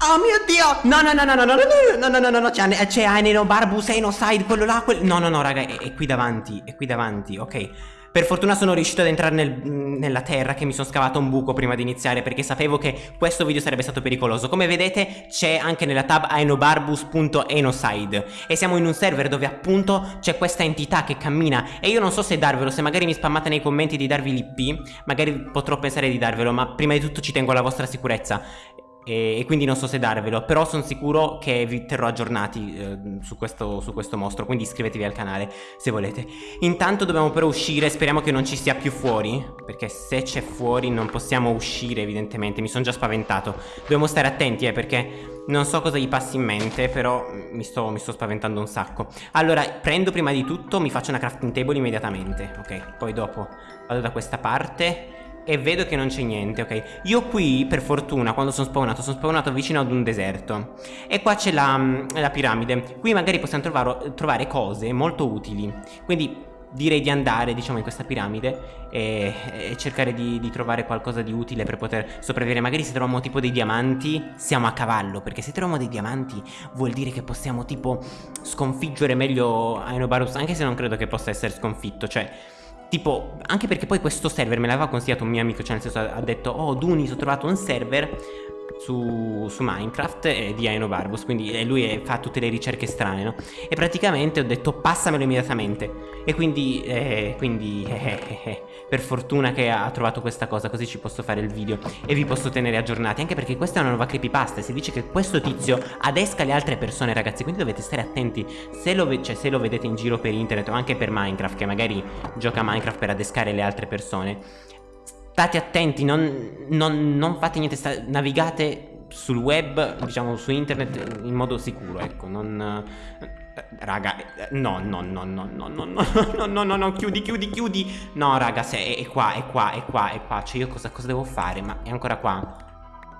Oh mio dio! No, no, no, no, no, no, no, no, no, no, no, c'è, c'è Aneno, Barbus, Side, quello là, quello... No, no, no, raga, è, è qui davanti, è qui davanti, ok. Per fortuna sono riuscito ad entrare nel, nella terra che mi sono scavato un buco prima di iniziare perché sapevo che questo video sarebbe stato pericoloso. Come vedete c'è anche nella tab aenobarbus.enoside e siamo in un server dove appunto c'è questa entità che cammina e io non so se darvelo, se magari mi spammate nei commenti di darvi l'IP, magari potrò pensare di darvelo, ma prima di tutto ci tengo alla vostra sicurezza e, quindi non so se darvelo però sono sicuro che vi terrò aggiornati eh, su, questo, su, questo, mostro quindi iscrivetevi al canale se volete. Intanto dobbiamo però uscire speriamo che non ci sia più fuori perché se c'è fuori non possiamo uscire evidentemente mi sono già spaventato. Dobbiamo stare attenti eh perché non so cosa gli passi in mente però mi sto, mi sto spaventando un sacco. Allora prendo prima di tutto mi faccio una crafting table immediatamente ok? Poi dopo vado da questa parte e vedo che non c'è niente, ok? Io qui, per fortuna, quando sono spawnato, sono spawnato vicino ad un deserto. E qua c'è la, mm, la, piramide. Qui magari possiamo trovare, trovare cose molto utili. Quindi direi di andare diciamo in questa piramide e, e cercare di, di, trovare qualcosa di utile per poter sopravvivere magari se troviamo tipo dei diamanti siamo a cavallo perché se troviamo dei diamanti vuol dire che possiamo tipo sconfiggere meglio Aenobarus anche se non credo che possa essere sconfitto cioè Tipo, anche perché poi questo server me l'aveva consigliato un mio amico, cioè nel senso ha detto Oh Dunis ho trovato un server su, su Minecraft eh, di Aino Barbus Quindi lui è, fa tutte le ricerche strane no? E praticamente ho detto passamelo immediatamente E quindi, eh, quindi eh, eh, eh per fortuna che ha trovato questa cosa Così ci posso fare il video e vi posso tenere aggiornati Anche perché questa è una nuova creepypasta Si dice che questo tizio adesca le altre persone ragazzi Quindi dovete stare attenti se lo, cioè, se lo vedete in giro per internet o anche per Minecraft Che magari gioca Minecraft per adescare le altre persone State attenti, non, non, non fate niente, sta, navigate sul web, diciamo su internet in modo sicuro, ecco, non... Raga, no, no, no, no, no, no, no, no, no, no, no, chiudi, chiudi, chiudi. No, raga, se è, è qua, è qua, è qua, è qua. Cioè io cosa, cosa devo fare? Ma è ancora qua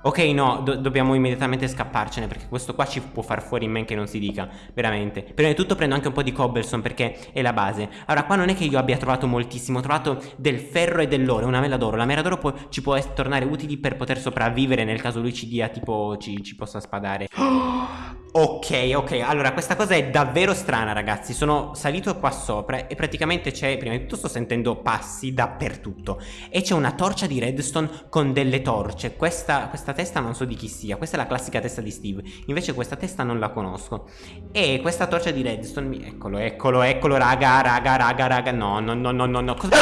Ok no, do dobbiamo immediatamente scapparcene perché questo qua ci può far fuori in men che non si dica, veramente. Prima di tutto prendo anche un po' di cobblestone perché è la base. Allora qua non è che io abbia trovato moltissimo, ho trovato del ferro e dell'oro, una mela d'oro. La mela d'oro ci può tornare utili per poter sopravvivere nel caso lui ci dia tipo, ci, ci possa spadare. Ok, ok, allora questa cosa è davvero strana ragazzi. Sono salito qua sopra e praticamente c'è, prima di tutto sto sentendo passi dappertutto. E c'è una torcia di redstone con delle torce. Questa, questa questa testa non so di chi sia Questa è la classica testa di Steve Invece questa testa non la conosco E questa torcia di redstone. Eccolo, eccolo, eccolo Raga, raga, raga, raga No, no, no, no, no, no Cosa...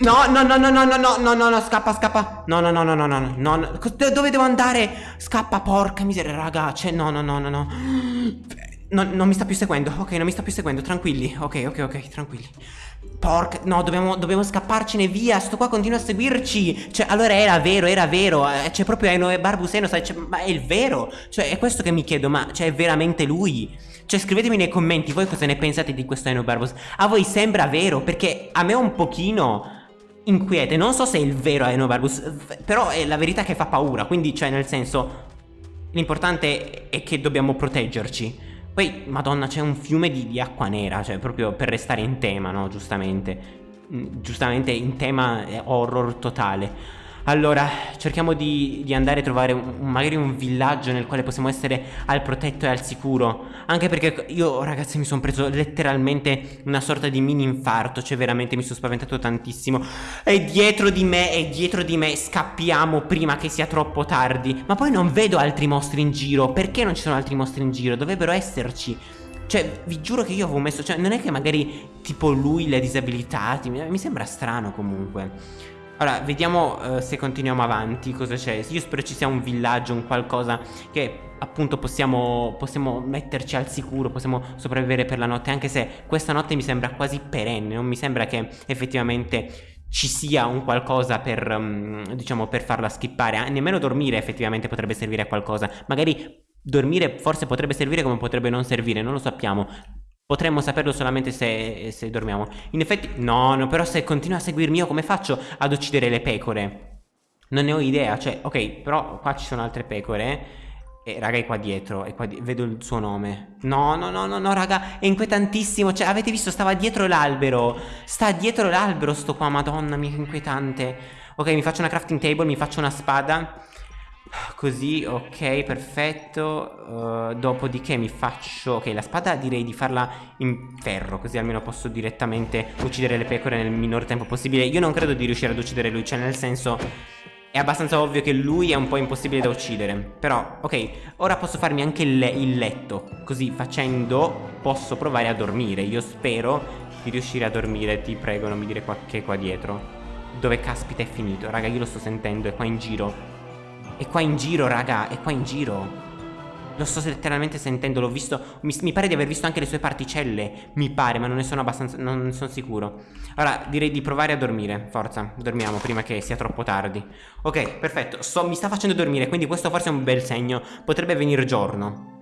No, no, no, no, no, no, no, no, no, no, scappa, scappa No, no, no, no, no, no, no, no Dove devo andare? Scappa, porca miseria, raga Cioè, no, no, no, no, no No, non mi sta più seguendo, ok, non mi sta più seguendo, tranquilli. Ok, ok, ok, tranquilli. Porca, no, dobbiamo, dobbiamo scapparcene via. Sto qua continua a seguirci. Cioè, allora era vero, era vero. Eh, C'è proprio Eno Barbuseno, sai, cioè, ma è il vero. Cioè, è questo che mi chiedo, ma cioè, è veramente lui? Cioè, scrivetemi nei commenti voi cosa ne pensate di questo Eno Barbus A voi sembra vero? Perché a me un pochino inquiete. Non so se è il vero Eno Barbus Però è la verità che fa paura. Quindi, cioè, nel senso L'importante è che dobbiamo proteggerci poi, madonna, c'è un fiume di, di, acqua nera, cioè proprio per restare in tema, no? Giustamente. Mm, giustamente in tema eh, horror totale. Allora, cerchiamo di, di andare a trovare un, magari un villaggio nel quale possiamo essere al protetto e al sicuro. Anche perché io, ragazzi, mi sono preso letteralmente una sorta di mini infarto. Cioè, veramente mi sono spaventato tantissimo. È dietro di me, è dietro di me. Scappiamo prima che sia troppo tardi. Ma poi non vedo altri mostri in giro. Perché non ci sono altri mostri in giro? Dovrebbero esserci. Cioè, vi giuro che io avevo messo... Cioè, non è che magari tipo lui le disabilitati. Mi sembra strano comunque. Allora, vediamo uh, se continuiamo avanti, cosa c'è. Io spero ci sia un villaggio, un qualcosa che appunto possiamo, possiamo metterci al sicuro, possiamo sopravvivere per la notte, anche se questa notte mi sembra quasi perenne, non mi sembra che effettivamente ci sia un qualcosa per, um, diciamo, per farla skippare, nemmeno dormire effettivamente potrebbe servire a qualcosa, magari dormire forse potrebbe servire come potrebbe non servire, non lo sappiamo, Potremmo saperlo solamente se, se dormiamo. In effetti, no, no, però se continua a seguirmi io come faccio ad uccidere le pecore? Non ne ho idea, cioè, ok, però qua ci sono altre pecore. E raga è qua dietro, è qua di vedo il suo nome No, no, no, no, no, raga, è inquietantissimo Cioè, avete visto, stava dietro l'albero Sta dietro l'albero sto qua, madonna mia, che inquietante Ok, mi faccio una crafting table, mi faccio una spada Così, ok, perfetto. Uh, dopodiché mi faccio... Ok, la spada direi di farla in ferro, così almeno posso direttamente uccidere le pecore nel minor tempo possibile. Io non credo di riuscire ad uccidere lui, cioè nel senso... È abbastanza ovvio che lui è un po' impossibile da uccidere. Però, ok, ora posso farmi anche il, il letto. Così facendo posso provare a dormire. Io spero di riuscire a dormire Ti prego non mi dire qua, che è qua dietro. Dove caspita è finito? Raga io lo sto sentendo, è qua in giro È qua in giro raga, è qua in giro. Lo sto letteralmente sentendo, l'ho visto. Mi, mi, pare di aver visto anche le sue particelle Mi pare, ma non ne sono abbastanza, non ne sono sicuro. Allora, direi di provare a dormire. Forza, dormiamo prima che sia troppo tardi. Ok, perfetto, so, mi sta facendo dormire Quindi questo forse è un bel segno. Potrebbe venire giorno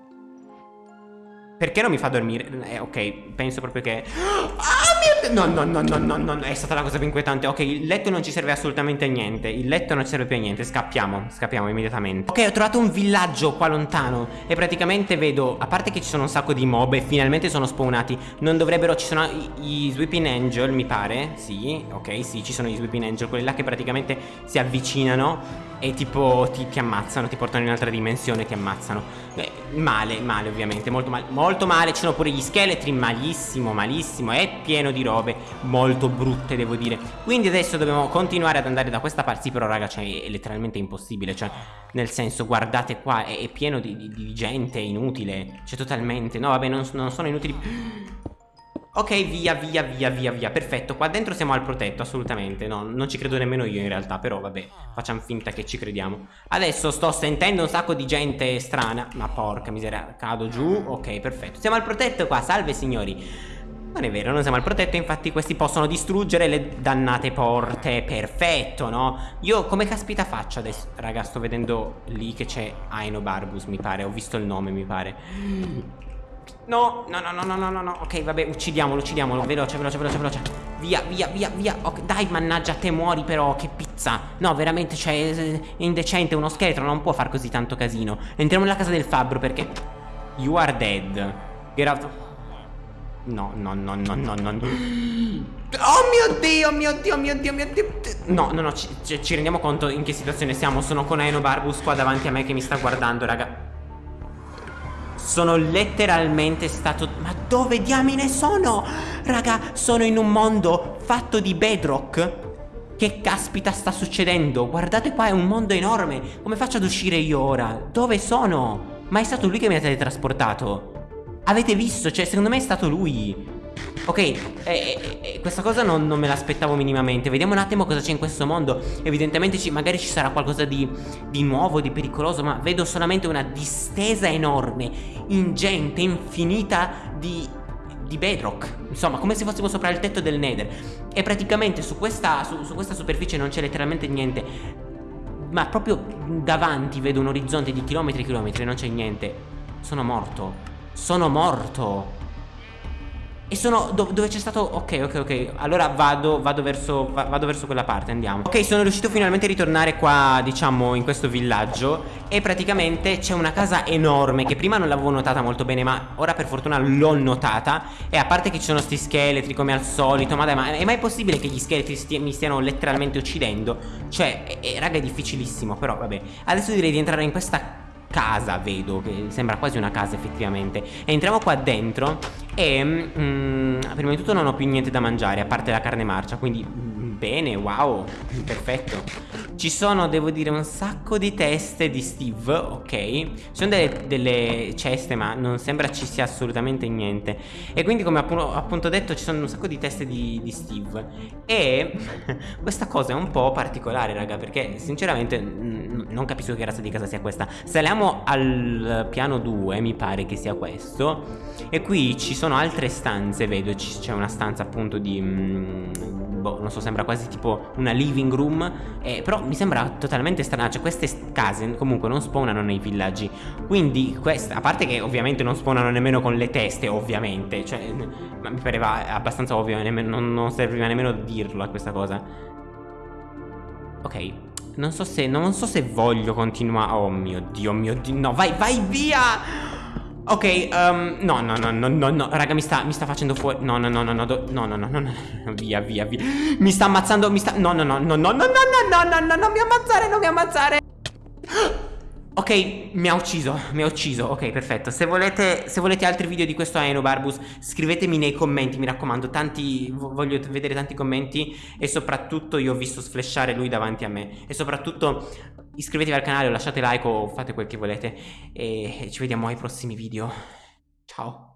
perché non mi fa dormire? Eh, ok, penso proprio che... Ah, mio... No, no, no, no, no, no, è stata la cosa più inquietante. Ok, il letto non ci serve assolutamente a niente. Il letto non ci serve più a niente. Scappiamo, scappiamo immediatamente. Ok, ho trovato un villaggio qua lontano. E praticamente vedo, a parte che ci sono un sacco di mob e finalmente sono spawnati, non dovrebbero... Ci sono i, i Sweeping Angel, mi pare. Sì, ok, sì, ci sono i Sweeping Angel, quelli là che praticamente si avvicinano e tipo ti, ti, ammazzano, ti portano in un'altra dimensione, ti ammazzano. Beh, male, male ovviamente, molto male. Molto male, ci sono pure gli scheletri, malissimo, malissimo. È pieno di robe molto brutte, devo dire. Quindi adesso dobbiamo continuare ad andare da questa parte. Sì, però raga, cioè, è letteralmente impossibile. Cioè, nel senso, guardate qua, è, è pieno di, di, di, gente inutile. Cioè, totalmente. No, vabbè, non, non sono inutili. Ok, via, via, via, via, via. Perfetto, qua dentro siamo al protetto, assolutamente. No, non ci credo nemmeno io in realtà, però vabbè, facciamo finta che ci crediamo. Adesso sto sentendo un sacco di gente strana. Ma porca miseria, cado giù. Ok, perfetto. Siamo al protetto qua, salve signori. Non è vero, non siamo al protetto, infatti questi possono distruggere le dannate porte. Perfetto, no? Io come caspita faccio adesso? Raga, sto vedendo lì che c'è Aino Barbus, mi pare. Ho visto il nome, mi pare. No, no, no, no, no, no, no. Ok, vabbè, uccidiamolo, uccidiamolo. Veloce, veloce, veloce, veloce. Via, via, via, via. Ok, dai, mannaggia, te muori però, che pizza. No, veramente, cioè, è indecente. Uno scheletro non può far così tanto casino. Entriamo nella casa del fabbro perché... You are dead. Get out. No, no, no, no, no, no. Oh mio Dio, mio Dio, mio Dio, mio Dio. No, no, no, ci, ci rendiamo conto in che situazione siamo. Sono con Eno Barbus qua davanti a me che mi sta guardando, raga. Sono letteralmente stato... Ma dove diamine sono? Raga, sono in un mondo fatto di bedrock Che caspita sta succedendo? Guardate qua, è un mondo enorme Come faccio ad uscire io ora? Dove sono? Ma è stato lui che mi ha teletrasportato Avete visto? Cioè, secondo me è stato lui Ok, eh, eh, eh, questa cosa non, non me l'aspettavo minimamente. Vediamo un attimo cosa c'è in questo mondo. Evidentemente ci, magari ci sarà qualcosa di, di, nuovo, di pericoloso Ma vedo solamente una distesa enorme Ingente, infinita di, di bedrock. Insomma, come se fossimo sopra il tetto del nether. E praticamente su questa, su, su questa superficie non c'è letteralmente niente. Ma proprio davanti vedo un orizzonte di chilometri e chilometri Non c'è niente. Sono morto. Sono morto e sono do dove c'è stato Ok ok ok Allora vado, vado, verso, va vado verso quella parte Andiamo. Ok sono riuscito finalmente a ritornare qua Diciamo in questo villaggio E praticamente c'è una casa enorme Che prima non l'avevo notata molto bene Ma ora per fortuna l'ho notata. E a parte che ci sono sti scheletri come al solito Ma dai ma è mai possibile che gli scheletri sti mi stiano letteralmente uccidendo? Cioè raga è difficilissimo Però vabbè. Adesso direi di entrare in questa casa vedo che sembra quasi una casa effettivamente. Entriamo qua dentro e mm, prima di tutto non ho più niente da mangiare a parte la carne marcia quindi mm, bene wow perfetto ci sono, devo dire, un sacco di teste di Steve, ok? Ci sono delle, delle ceste, ma non sembra ci sia assolutamente niente. E quindi, come appunto, detto, ci sono un sacco di teste di, di Steve. E questa cosa è un po' particolare, raga, perché sinceramente non capisco che razza di casa sia questa. Saliamo al piano 2, mi pare che sia questo. E qui ci sono altre stanze, vedo, c'è una stanza appunto di... Mm, boh, non so, sembra quasi tipo una living room. Eh, però mi sembra totalmente strano Cioè queste case comunque non spawnano nei villaggi Quindi questa A parte che ovviamente non spawnano nemmeno con le teste Ovviamente Cioè mi pareva abbastanza ovvio nemmeno, non, non serviva nemmeno dirlo a questa cosa Ok non so se Non so se voglio continuare Oh mio dio mio dio No vai vai via Ok, um, no, no, no, no, no, no, raga, mi sta, mi sta facendo fuori. No, no, no, no, no, no, no, no, no, no, via, via, via. Mi sta ammazzando, mi sta. No, no, no, no, no, no, no, no, no, no, no, non mi ammazzare, non mi ammazzare. Ok, mi ha ucciso, mi ha ucciso, ok perfetto Se volete, se volete altri video di questo Aenobarbus Scrivetemi nei commenti, mi raccomando tanti, Voglio vedere tanti commenti E soprattutto io ho visto sflashare lui davanti a me E soprattutto iscrivetevi al canale o lasciate like o fate quel che volete. E ci vediamo ai prossimi video. Ciao